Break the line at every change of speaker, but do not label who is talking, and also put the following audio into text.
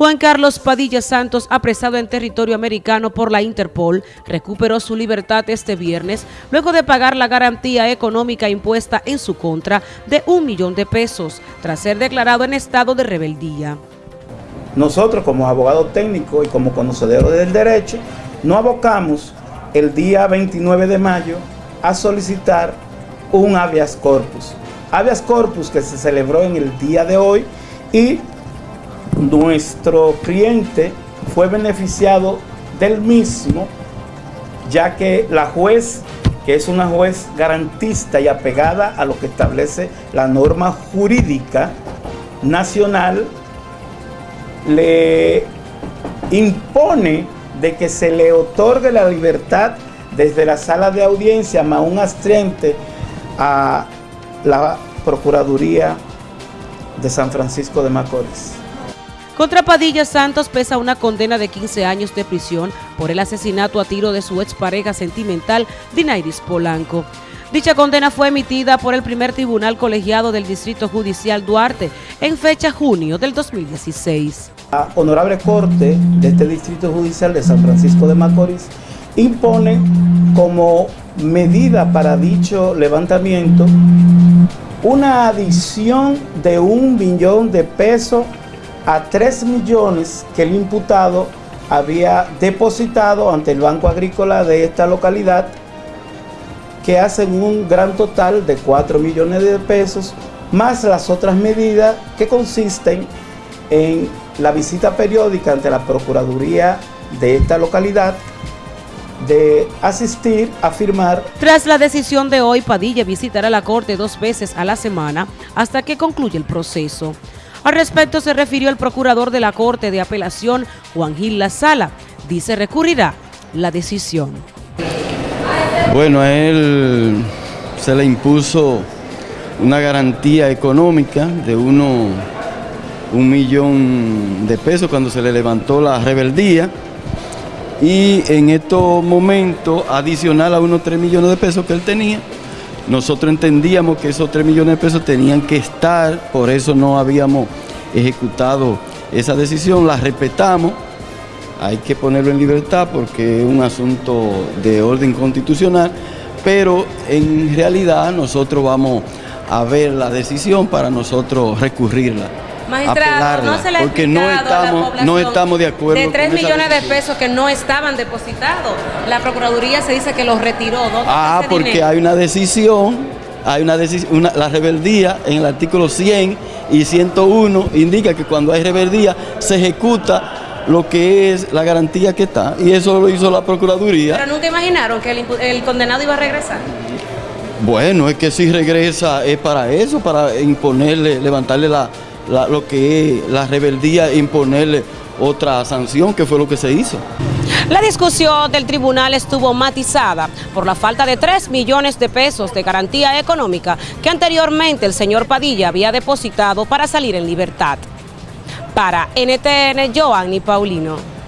Juan Carlos Padilla Santos, apresado en territorio americano por la Interpol, recuperó su libertad este viernes luego de pagar la garantía económica impuesta en su contra de un millón de pesos, tras ser declarado en estado de rebeldía.
Nosotros como abogados técnicos y como conocedores del derecho, no abocamos el día 29 de mayo a solicitar un habeas corpus. Habeas corpus que se celebró en el día de hoy y nuestro cliente fue beneficiado del mismo, ya que la juez, que es una juez garantista y apegada a lo que establece la norma jurídica nacional, le impone de que se le otorgue la libertad desde la sala de audiencia más un astriente a la Procuraduría de San Francisco de Macorís.
Contra Padilla Santos pesa una condena de 15 años de prisión por el asesinato a tiro de su expareja sentimental, Dinairis Polanco. Dicha condena fue emitida por el primer tribunal colegiado del Distrito Judicial Duarte en fecha junio del 2016.
La Honorable Corte de este Distrito Judicial de San Francisco de Macorís impone como medida para dicho levantamiento una adición de un millón de pesos a 3 millones que el imputado había depositado ante el Banco Agrícola de esta localidad, que hacen un gran total de 4 millones de pesos, más las otras medidas que consisten en la visita periódica ante la Procuraduría de esta localidad, de asistir a firmar.
Tras la decisión de hoy, Padilla visitará la Corte dos veces a la semana hasta que concluya el proceso. Al respecto se refirió el procurador de la Corte de Apelación, Juan Gil La Sala. Dice recurrirá la decisión.
Bueno, a él se le impuso una garantía económica de uno, un millón de pesos cuando se le levantó la rebeldía y en estos momentos adicional a unos 3 millones de pesos que él tenía, nosotros entendíamos que esos 3 millones de pesos tenían que estar, por eso no habíamos ejecutado esa decisión, la respetamos, hay que ponerlo en libertad porque es un asunto de orden constitucional, pero en realidad nosotros vamos a ver la decisión para nosotros recurrirla.
Magistrado, no se le
porque no estamos, no estamos de acuerdo.
De 3 millones de pesos que no estaban depositados, la Procuraduría se dice que los retiró.
ah, porque hay una decisión, hay una decisión, la rebeldía en el artículo 100 y 101 indica que cuando hay rebeldía se ejecuta lo que es la garantía que está y eso lo hizo la Procuraduría.
Pero nunca imaginaron que el, el condenado iba a regresar.
Bueno, es que si regresa es para eso, para imponerle, levantarle la, lo que es la rebeldía, imponerle otra sanción, que fue lo que se hizo.
La discusión del tribunal estuvo matizada por la falta de 3 millones de pesos de garantía económica que anteriormente el señor Padilla había depositado para salir en libertad. Para NTN, Joanny Paulino.